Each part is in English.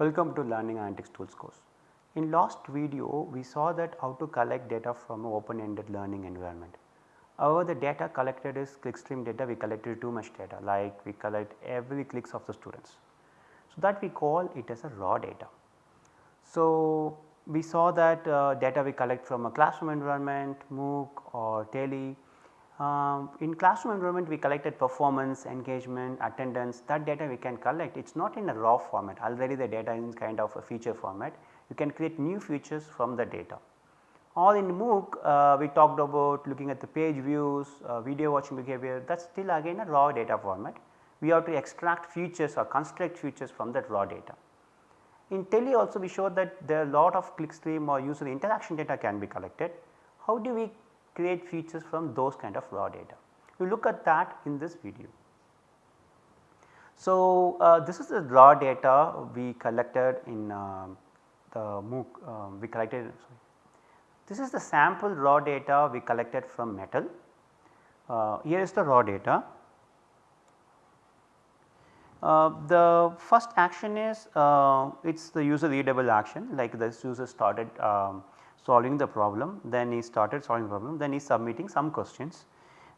Welcome to Learning Analytics Tools course. In last video we saw that how to collect data from open ended learning environment. However, the data collected is clickstream data we collected too much data like we collect every clicks of the students. So, that we call it as a raw data. So, we saw that uh, data we collect from a classroom environment, MOOC or Tele um, in classroom environment we collected performance, engagement, attendance that data we can collect it is not in a raw format already the data is kind of a feature format you can create new features from the data. Or in MOOC uh, we talked about looking at the page views, uh, video watching behavior that is still again a raw data format. We have to extract features or construct features from that raw data. In Tele also we showed that there are a lot of clickstream or user interaction data can be collected. How do we create features from those kind of raw data. We look at that in this video. So, uh, this is the raw data we collected in uh, the MOOC uh, we collected sorry. This is the sample raw data we collected from MEttLE. Uh, here is the raw data. Uh, the first action is uh, it is the user readable action like this user started um, solving the problem, then he started solving the problem, then he is submitting some questions.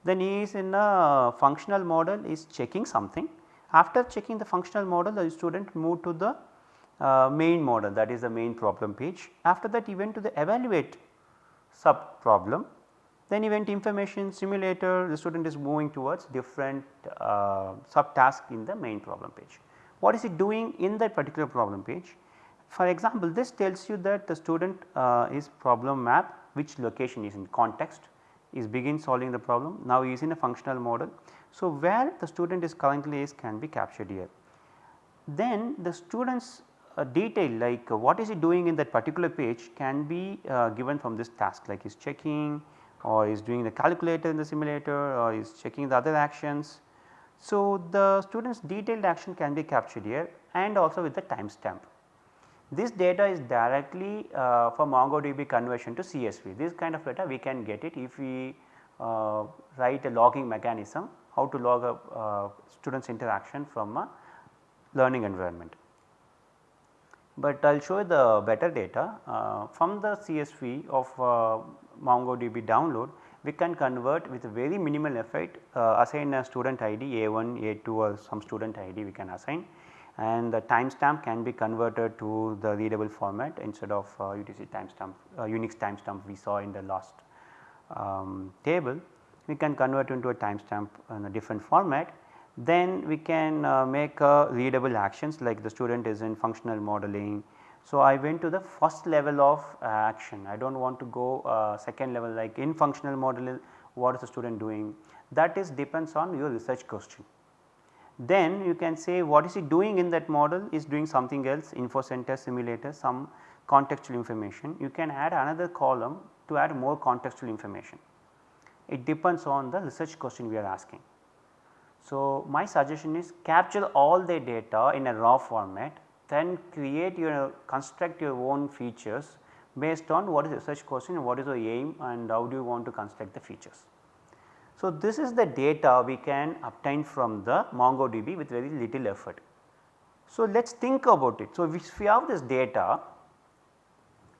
Then he is in a functional model is checking something. After checking the functional model the student moved to the uh, main model that is the main problem page. After that he went to the evaluate sub problem then he went information simulator the student is moving towards different uh, sub task in the main problem page. What is he doing in that particular problem page? For example, this tells you that the student uh, is problem map which location is in context is begin solving the problem now he is in a functional model. So, where the student is currently is can be captured here. Then the students uh, detail like uh, what is he doing in that particular page can be uh, given from this task like is checking or is doing the calculator in the simulator or is checking the other actions. So, the students detailed action can be captured here and also with the timestamp. This data is directly uh, for MongoDB conversion to CSV. This kind of data we can get it if we uh, write a logging mechanism how to log a uh, students interaction from a learning environment. But I will show you the better data uh, from the CSV of uh, MongoDB download we can convert with very minimal effort uh, assign a student ID A1, A2 or some student ID we can assign and the timestamp can be converted to the readable format instead of uh, UTC timestamp uh, Unix timestamp we saw in the last um, table. We can convert into a timestamp in a different format. Then we can uh, make uh, readable actions like the student is in functional modeling. So, I went to the first level of uh, action I do not want to go uh, second level like in functional model what is the student doing that is depends on your research question then you can say what is it doing in that model is doing something else info center simulator some contextual information you can add another column to add more contextual information. It depends on the research question we are asking. So, my suggestion is capture all the data in a raw format then create your construct your own features based on what is the research question what is the aim and how do you want to construct the features. So, this is the data we can obtain from the MongoDB with very little effort. So, let us think about it. So, if we have this data,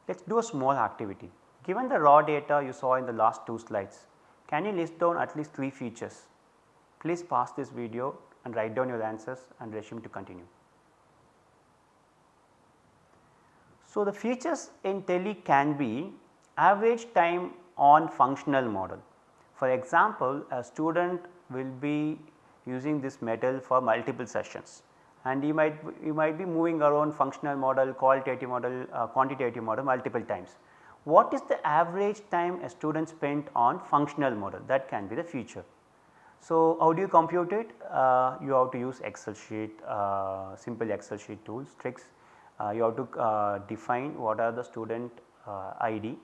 let us do a small activity. Given the raw data you saw in the last two slides, can you list down at least 3 features? Please pause this video and write down your answers and resume to continue. So, the features in Tele can be average time on functional model. For example, a student will be using this MEttLE for multiple sessions and you might you might be moving around functional model, qualitative model, uh, quantitative model multiple times. What is the average time a student spent on functional model that can be the future. So, how do you compute it? Uh, you have to use Excel sheet, uh, simple Excel sheet tools, tricks. Uh, you have to uh, define what are the student uh, ID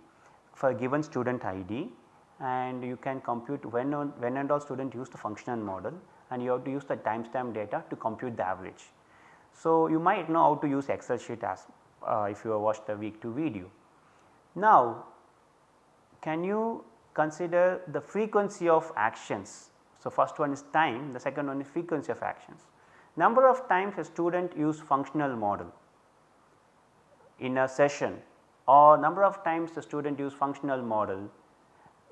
for a given student ID and you can compute when, on, when and all student use the functional model and you have to use the timestamp data to compute the average. So, you might know how to use excel sheet as uh, if you have watched the week 2 video. Now, can you consider the frequency of actions. So, first one is time the second one is frequency of actions. Number of times a student use functional model in a session or number of times the student use functional model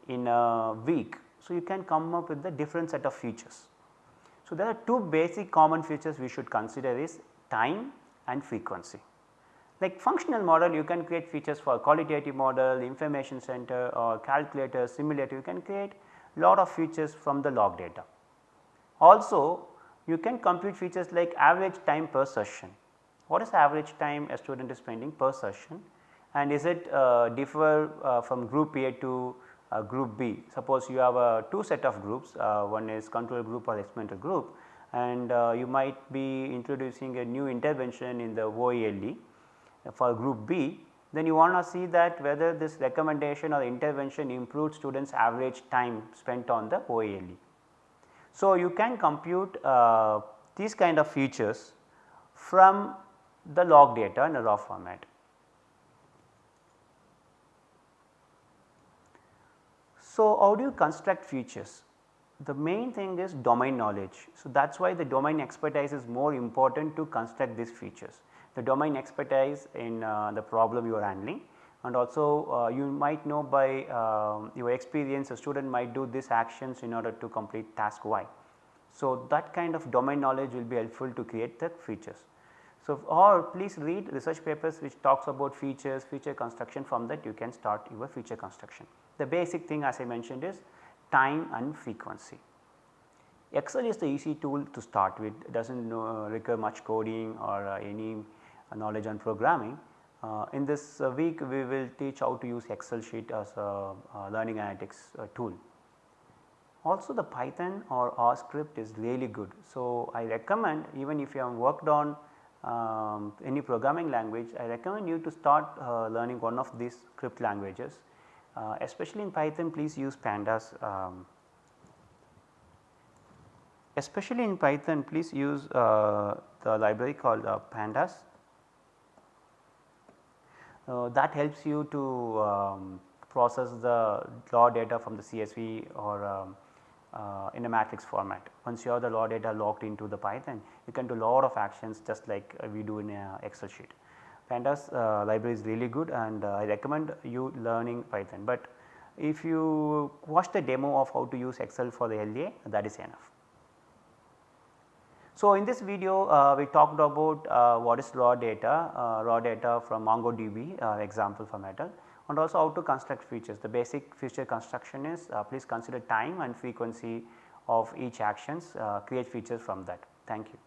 in a week. So, you can come up with the different set of features. So, there are two basic common features we should consider is time and frequency. Like functional model you can create features for qualitative model, information center or calculator, simulator you can create a lot of features from the log data. Also you can compute features like average time per session. What is the average time a student is spending per session and is it uh, differ uh, from group A to uh, group B. Suppose you have a two set of groups uh, one is control group or experimental group and uh, you might be introducing a new intervention in the OELE for group B then you want to see that whether this recommendation or intervention improved students average time spent on the OELE. So, you can compute uh, these kind of features from the log data in a raw format. So, how do you construct features? The main thing is domain knowledge. So, that is why the domain expertise is more important to construct these features the domain expertise in uh, the problem you are handling and also uh, you might know by uh, your experience a student might do these actions in order to complete task y. So, that kind of domain knowledge will be helpful to create the features. So, or please read research papers which talks about features, feature construction from that you can start your feature construction. The basic thing as I mentioned is time and frequency. Excel is the easy tool to start with, it does not require much coding or uh, any knowledge on programming. Uh, in this uh, week we will teach how to use excel sheet as a, a learning analytics uh, tool. Also the Python or R script is really good. So, I recommend even if you have worked on um, any programming language I recommend you to start uh, learning one of these script languages uh, especially in Python please use pandas um, especially in Python please use uh, the library called pandas uh, that helps you to um, process the raw data from the CSV or um, uh, in a matrix format. Once you have the raw data logged into the Python, you can do a lot of actions just like we do in a Excel sheet. Pandas uh, library is really good and uh, I recommend you learning Python, but if you watch the demo of how to use Excel for the LDA that is enough. So, in this video uh, we talked about uh, what is raw data, uh, raw data from MongoDB uh, example for MEttLE and also how to construct features. The basic feature construction is please consider time and frequency of each actions, create features from that. Thank you.